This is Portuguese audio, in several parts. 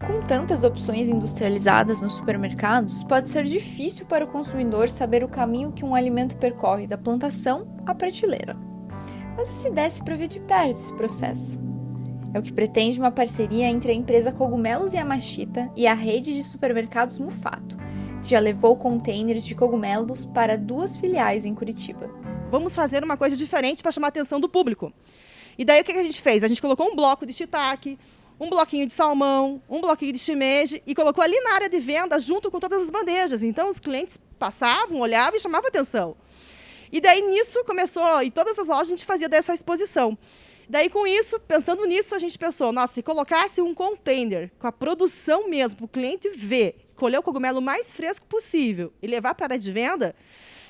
Com tantas opções industrializadas nos supermercados, pode ser difícil para o consumidor saber o caminho que um alimento percorre da plantação à prateleira. Mas e se desse para ver de perto esse processo? É o que pretende uma parceria entre a empresa Cogumelos Yamashita e a rede de supermercados Mufato, que já levou containers de cogumelos para duas filiais em Curitiba. Vamos fazer uma coisa diferente para chamar a atenção do público. E daí o que a gente fez? A gente colocou um bloco de shiitake, um bloquinho de salmão, um bloquinho de shimeji e colocou ali na área de venda junto com todas as bandejas. Então os clientes passavam, olhavam e chamavam atenção. E daí nisso começou, e todas as lojas a gente fazia dessa exposição. Daí com isso, pensando nisso, a gente pensou, nossa, se colocasse um container com a produção mesmo, para o cliente ver, colher o cogumelo mais fresco possível e levar para a área de venda,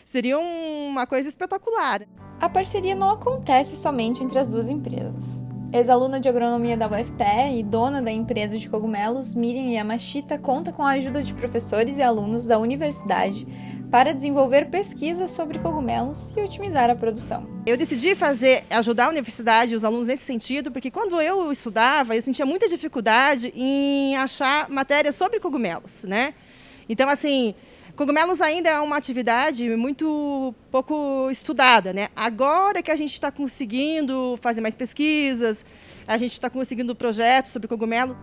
seria uma coisa espetacular. A parceria não acontece somente entre as duas empresas. Ex-aluna de agronomia da UFPE e dona da empresa de cogumelos, Miriam Yamashita conta com a ajuda de professores e alunos da universidade para desenvolver pesquisas sobre cogumelos e otimizar a produção. Eu decidi fazer, ajudar a universidade e os alunos nesse sentido, porque quando eu estudava, eu sentia muita dificuldade em achar matéria sobre cogumelos, né? Então, assim, Cogumelos ainda é uma atividade muito pouco estudada. Né? Agora que a gente está conseguindo fazer mais pesquisas, a gente está conseguindo projetos sobre cogumelo.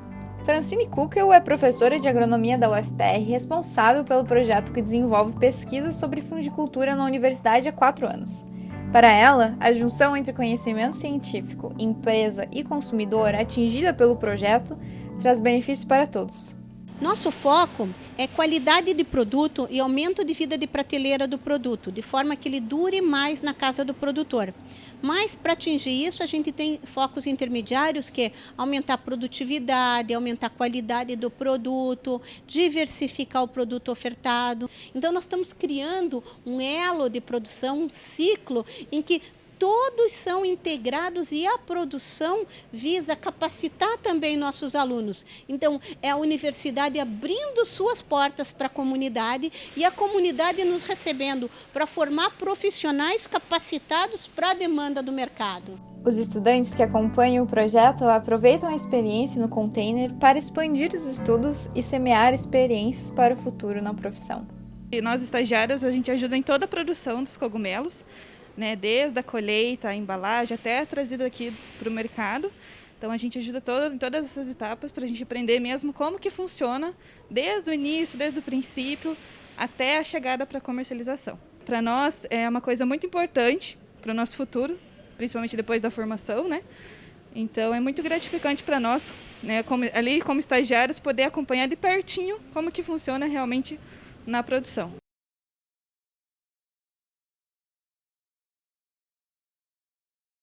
Francine Kukel é professora de agronomia da UFPR responsável pelo projeto que desenvolve pesquisas sobre fungicultura na universidade há quatro anos. Para ela, a junção entre conhecimento científico, empresa e consumidor atingida pelo projeto traz benefícios para todos. Nosso foco é qualidade de produto e aumento de vida de prateleira do produto, de forma que ele dure mais na casa do produtor. Mas para atingir isso, a gente tem focos intermediários que é aumentar a produtividade, aumentar a qualidade do produto, diversificar o produto ofertado. Então nós estamos criando um elo de produção, um ciclo em que todos são integrados e a produção visa capacitar também nossos alunos. Então, é a universidade abrindo suas portas para a comunidade e a comunidade nos recebendo para formar profissionais capacitados para a demanda do mercado. Os estudantes que acompanham o projeto aproveitam a experiência no container para expandir os estudos e semear experiências para o futuro na profissão. E nós estagiários, a gente ajuda em toda a produção dos cogumelos, né, desde a colheita, a embalagem, até a trazida aqui para o mercado. Então a gente ajuda todo, em todas essas etapas para a gente aprender mesmo como que funciona, desde o início, desde o princípio, até a chegada para a comercialização. Para nós é uma coisa muito importante para o nosso futuro, principalmente depois da formação, né? Então é muito gratificante para nós, né, como, ali como estagiários, poder acompanhar de pertinho como que funciona realmente na produção.